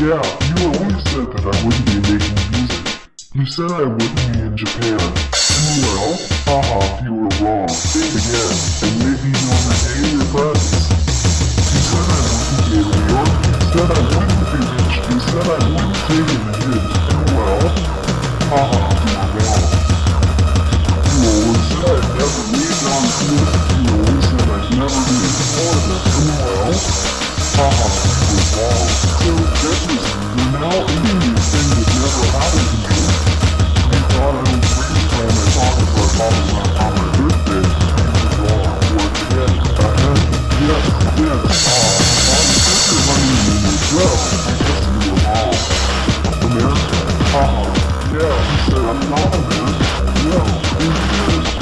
Yeah, you always said that I wouldn't be making music. You said I wouldn't be in Japan. Well, haha, you were wrong. Think again, and maybe you'll regain your friends. You said I wouldn't be in New York. You said I wouldn't be rich. You said I wouldn't take in the hits. Well, haha, you were wrong. You always said I'd never leave on this. You always said I'd never be in Florida. Well, haha, you were wrong. I'm not who is? No.